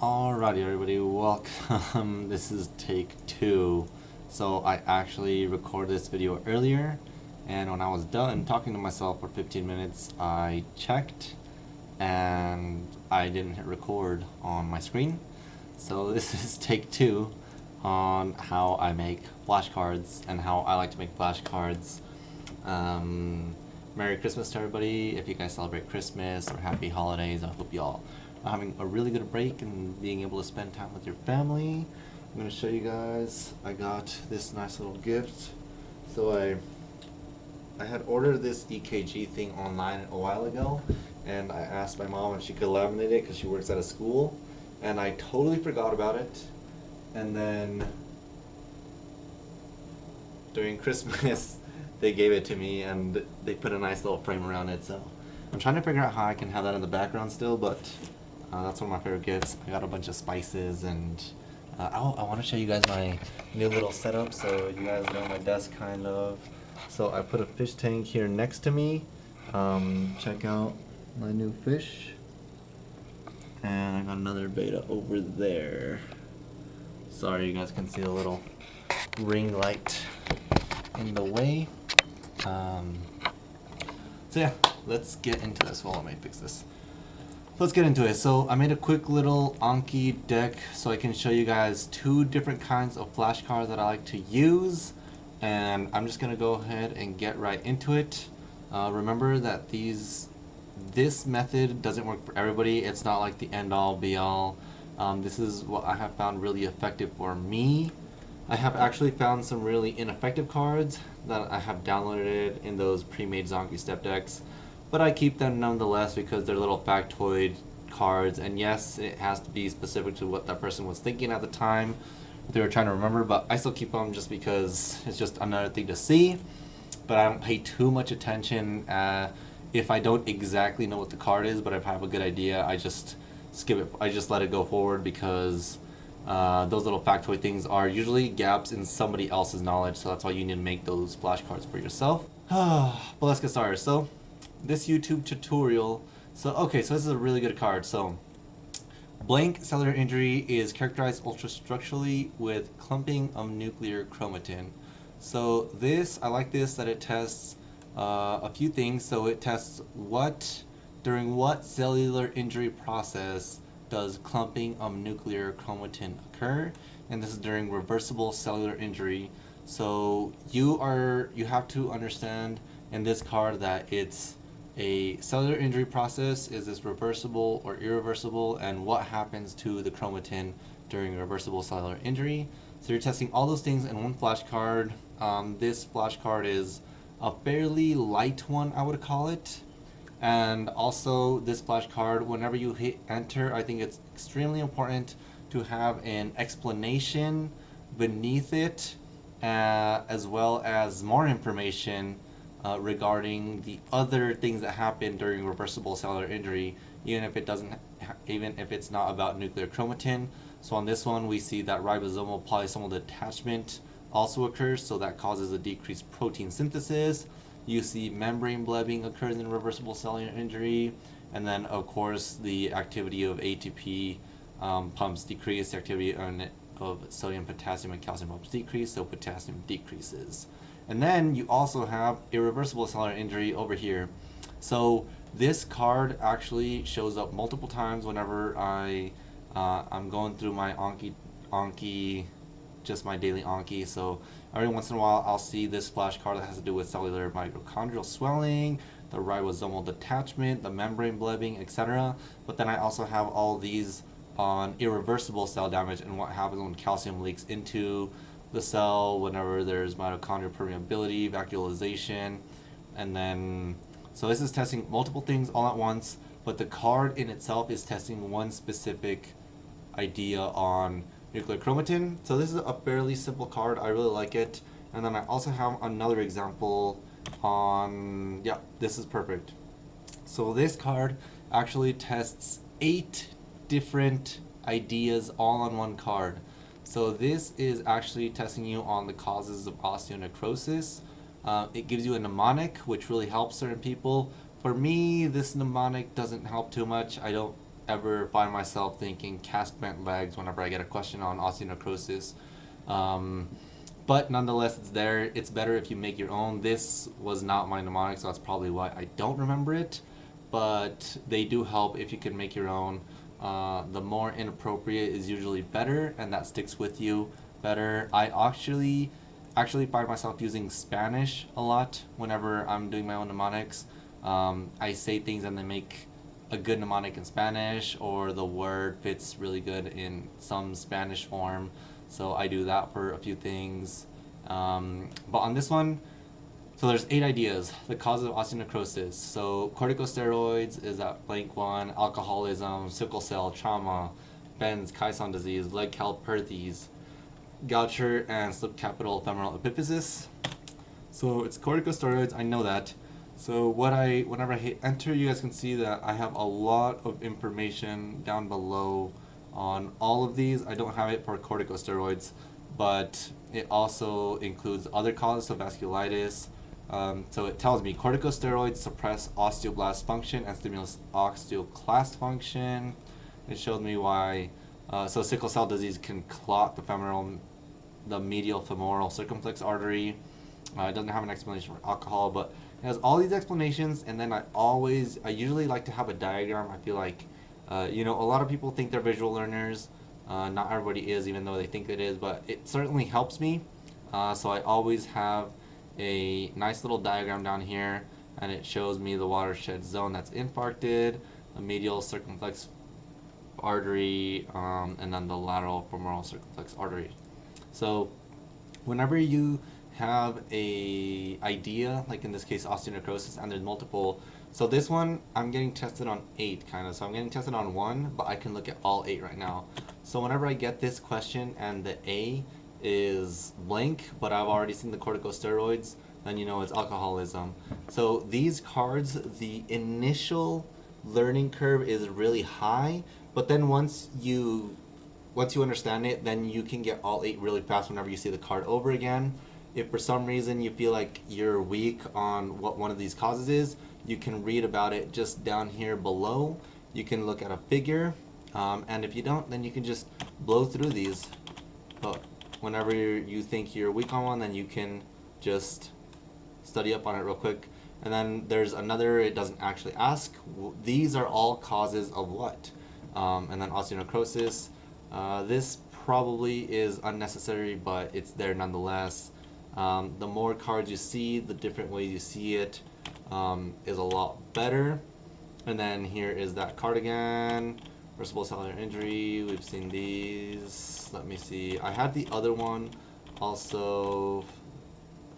Alrighty everybody, welcome. this is take two. So I actually recorded this video earlier and when I was done talking to myself for 15 minutes I checked and I didn't hit record on my screen. So this is take two on how I make flashcards and how I like to make flashcards. Um, Merry Christmas to everybody. If you guys celebrate Christmas or Happy Holidays, I hope y'all are having a really good break and being able to spend time with your family. I'm going to show you guys. I got this nice little gift. So I I had ordered this EKG thing online a while ago, and I asked my mom if she could laminate it because she works at a school, and I totally forgot about it. And then during Christmas, they gave it to me and they put a nice little frame around it. So I'm trying to figure out how I can have that in the background still, but uh, that's one of my favorite gifts. I got a bunch of spices and uh, I want to show you guys my new little setup so you guys know my desk kind of. So I put a fish tank here next to me. Um, check out my new fish. And I got another beta over there. Sorry you guys can see a little ring light in the way. Um, so yeah, let's get into this. while I me fix this. Let's get into it. So I made a quick little Anki deck so I can show you guys two different kinds of flashcards that I like to use. And I'm just going to go ahead and get right into it. Uh, remember that these this method doesn't work for everybody. It's not like the end all be all. Um, this is what I have found really effective for me. I have actually found some really ineffective cards that I have downloaded in those pre-made Zanki step decks, but I keep them nonetheless because they're little factoid cards, and yes, it has to be specific to what that person was thinking at the time, they were trying to remember, but I still keep them just because it's just another thing to see, but I don't pay too much attention. Uh, if I don't exactly know what the card is, but if I have a good idea, I just skip it. I just let it go forward because uh, those little factoid things are usually gaps in somebody else's knowledge, so that's why you need to make those flashcards for yourself. but let's get started. So, this YouTube tutorial, so okay, so this is a really good card. So, blank cellular injury is characterized ultrastructurally with clumping of nuclear chromatin. So this, I like this that it tests uh, a few things. So it tests what, during what cellular injury process does clumping of nuclear chromatin occur and this is during reversible cellular injury so you are you have to understand in this card that it's a cellular injury process? Is this reversible or irreversible? And what happens to the chromatin during reversible cellular injury? So you're testing all those things in one flashcard. Um, this flashcard is a fairly light one I would call it. And also this flashcard whenever you hit enter I think it's extremely important to have an explanation beneath it uh, as well as more information uh, regarding the other things that happen during reversible cellular injury even if it doesn't even if it's not about nuclear chromatin. So on this one we see that ribosomal polysomal detachment also occurs so that causes a decreased protein synthesis. You see membrane blebbing occurs in reversible cellular injury, and then of course the activity of ATP um, pumps decrease, the activity of sodium, potassium, and calcium pumps decrease, so potassium decreases. And then you also have irreversible cellular injury over here. So this card actually shows up multiple times whenever I uh, I'm going through my Anki Anki just my daily Anki. So every once in a while I'll see this flash card that has to do with cellular mitochondrial swelling, the ribosomal detachment, the membrane blebbing, etc. But then I also have all these on irreversible cell damage and what happens when calcium leaks into the cell whenever there's mitochondrial permeability, vacuolization, and then so this is testing multiple things all at once, but the card in itself is testing one specific idea on nuclear chromatin. So this is a fairly simple card. I really like it. And then I also have another example on, yeah, this is perfect. So this card actually tests eight different ideas all on one card. So this is actually testing you on the causes of osteonecrosis. Uh, it gives you a mnemonic, which really helps certain people. For me, this mnemonic doesn't help too much. I don't ever find myself thinking cast bent legs whenever I get a question on osteonecrosis. Um, but nonetheless, it's there. It's better if you make your own. This was not my mnemonic, so that's probably why I don't remember it. But they do help if you can make your own. Uh, the more inappropriate is usually better, and that sticks with you better. I actually actually find myself using Spanish a lot whenever I'm doing my own mnemonics. Um, I say things and they make a good mnemonic in Spanish, or the word fits really good in some Spanish form. So I do that for a few things. Um, but on this one, so there's eight ideas. The cause of osteonecrosis. So corticosteroids is that blank one. Alcoholism, sickle cell, trauma, Bends, Caisson disease, Legg-Calvé-Perthes, Gaucher, and subcapital femoral epiphysis. So it's corticosteroids. I know that. So what I, whenever I hit enter, you guys can see that I have a lot of information down below on all of these. I don't have it for corticosteroids, but it also includes other causes of vasculitis. Um, so it tells me corticosteroids suppress osteoblast function and stimulate osteoclast function. It showed me why. Uh, so sickle cell disease can clot the femoral, the medial femoral circumflex artery. Uh, it doesn't have an explanation for alcohol, but it has all these explanations. And then I always, I usually like to have a diagram. I feel like uh, you know, a lot of people think they're visual learners. Uh, not everybody is, even though they think it is, but it certainly helps me. Uh, so I always have a nice little diagram down here, and it shows me the watershed zone that's infarcted, the medial circumflex artery, um, and then the lateral femoral circumflex artery. So whenever you have a idea, like in this case osteonecrosis, and there's multiple so this one, I'm getting tested on 8 kind of. So I'm getting tested on 1, but I can look at all 8 right now. So whenever I get this question and the A is blank, but I've already seen the corticosteroids, then you know it's alcoholism. So these cards, the initial learning curve is really high, but then once you once you understand it, then you can get all 8 really fast whenever you see the card over again. If for some reason you feel like you're weak on what one of these causes is, you can read about it just down here below. You can look at a figure, um, and if you don't, then you can just blow through these. But whenever you think you're weak on one, then you can just study up on it real quick. And then there's another, it doesn't actually ask. These are all causes of what? Um, and then osteonecrosis. Uh, this probably is unnecessary, but it's there nonetheless. Um, the more cards you see, the different ways you see it, um, is a lot better. And then here is that cardigan, reversible cellular injury. We've seen these. Let me see. I had the other one also.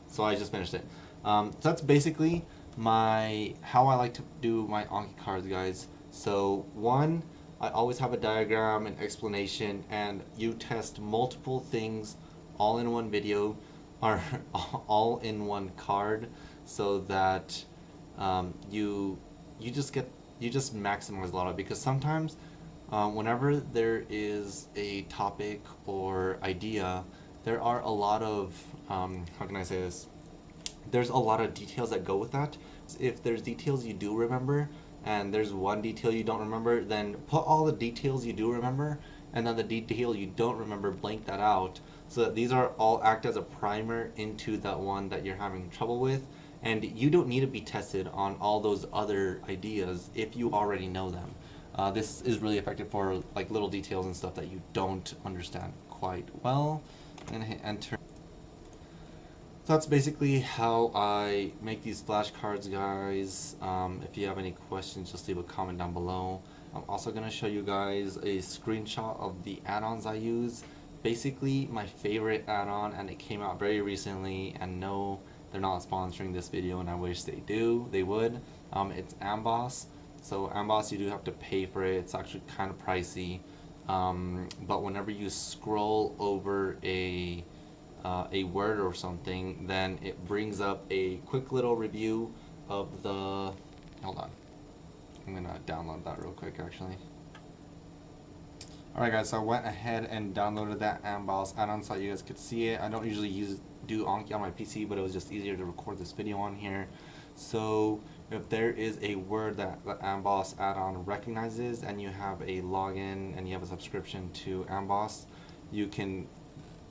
So I just finished it. Um, so that's basically my how I like to do my Anki cards, guys. So one, I always have a diagram, an explanation, and you test multiple things all in one video or all in one card so that um, you you just get you just maximize a lot of because sometimes um, whenever there is a topic or idea there are a lot of um, how can I say this there's a lot of details that go with that if there's details you do remember and there's one detail you don't remember then put all the details you do remember and then the detail you don't remember blank that out so that these are all act as a primer into that one that you're having trouble with and you don't need to be tested on all those other ideas if you already know them. Uh, this is really effective for like little details and stuff that you don't understand quite well. I'm gonna hit enter. So that's basically how I make these flashcards, guys. Um, if you have any questions, just leave a comment down below. I'm also gonna show you guys a screenshot of the add-ons I use. Basically, my favorite add-on, and it came out very recently, and no they're not sponsoring this video and I wish they do. They would. Um, it's Amboss. So Amboss, you do have to pay for it. It's actually kind of pricey. Um, but whenever you scroll over a uh, a word or something, then it brings up a quick little review of the. Hold on. I'm gonna download that real quick actually. Alright guys, so I went ahead and downloaded that Amboss add-on so you guys could see it. I don't usually use do Anki on my PC, but it was just easier to record this video on here. So if there is a word that the Amboss add-on recognizes and you have a login and you have a subscription to Amboss, you can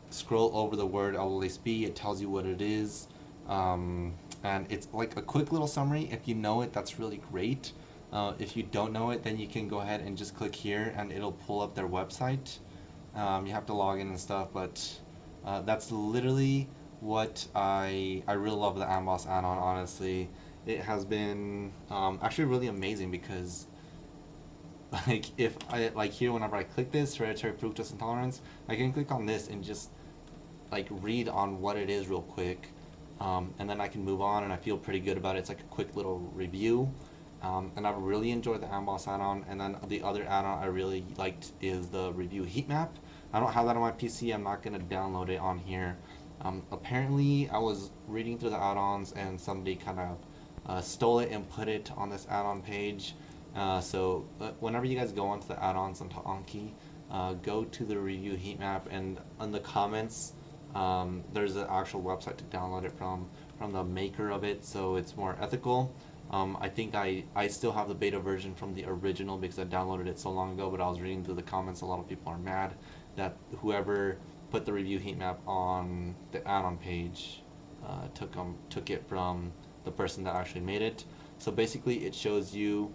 scroll over the word LLSB. It tells you what it is. Um, and it's like a quick little summary. If you know it, that's really great. Uh, if you don't know it, then you can go ahead and just click here and it'll pull up their website. Um, you have to log in and stuff, but uh, that's literally what I I really love the Amboss add-on. Honestly, it has been um, actually really amazing because like if I like here whenever I click this hereditary fructose intolerance, I can click on this and just like read on what it is real quick, um, and then I can move on and I feel pretty good about it. It's like a quick little review. Um, and I've really enjoyed the Amboss add-on. And then the other add-on I really liked is the review heat map. I don't have that on my PC. I'm not to download it on here. Um, apparently, I was reading through the add-ons and somebody kind of uh, stole it and put it on this add-on page. Uh, so uh, whenever you guys go onto the add-ons onto Anki, uh, go to the review heat map and in the comments, um, there's an actual website to download it from from the maker of it, so it's more ethical. Um, I think I, I still have the beta version from the original because I downloaded it so long ago, but I was reading through the comments, a lot of people are mad that whoever put the review heat map on the add-on page uh, took um, took it from the person that actually made it. So basically it shows you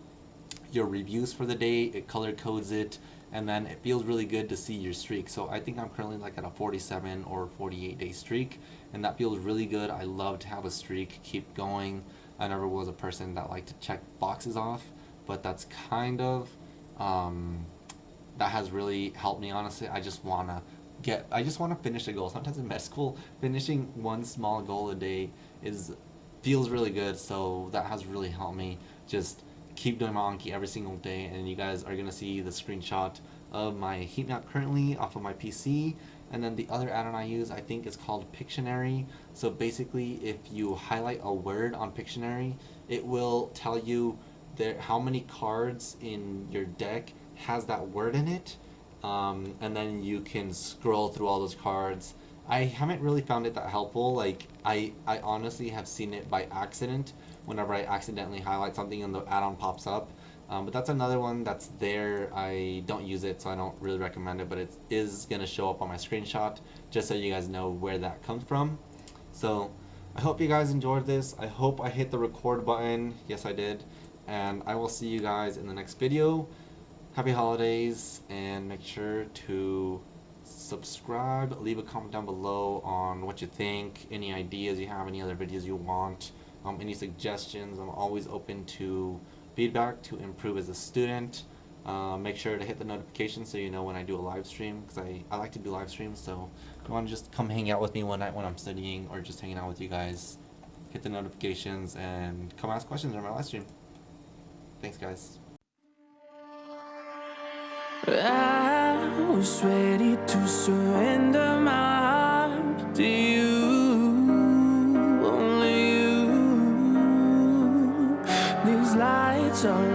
your reviews for the day, it color codes it, and then it feels really good to see your streak. So I think I'm currently like at a 47 or 48 day streak, and that feels really good. I love to have a streak, keep going. I never was a person that liked to check boxes off, but that's kind of, um, that has really helped me honestly. I just want to get, I just want to finish a goal. Sometimes in med school, finishing one small goal a day is, feels really good, so that has really helped me just keep doing my Anki every single day and you guys are going to see the screenshot of my heat map currently off of my PC and then the other add-on I use I think is called Pictionary. So basically if you highlight a word on Pictionary it will tell you there how many cards in your deck has that word in it. Um, and then you can scroll through all those cards I haven't really found it that helpful like I, I honestly have seen it by accident whenever I accidentally highlight something and the add-on pops up. Um, but that's another one that's there. I don't use it, so I don't really recommend it, but it is going to show up on my screenshot just so you guys know where that comes from. So I hope you guys enjoyed this. I hope I hit the record button. Yes, I did. And I will see you guys in the next video. Happy holidays, and make sure to subscribe, leave a comment down below on what you think, any ideas you have, any other videos you want um, any suggestions. I'm always open to feedback to improve as a student. Uh, make sure to hit the notification so you know when I do a live stream because I, I like to do live streams so if you want to just come hang out with me one night when I'm studying or just hanging out with you guys hit the notifications and come ask questions during my live stream thanks guys I was ready to surrender my heart to you. Around me keep blinding my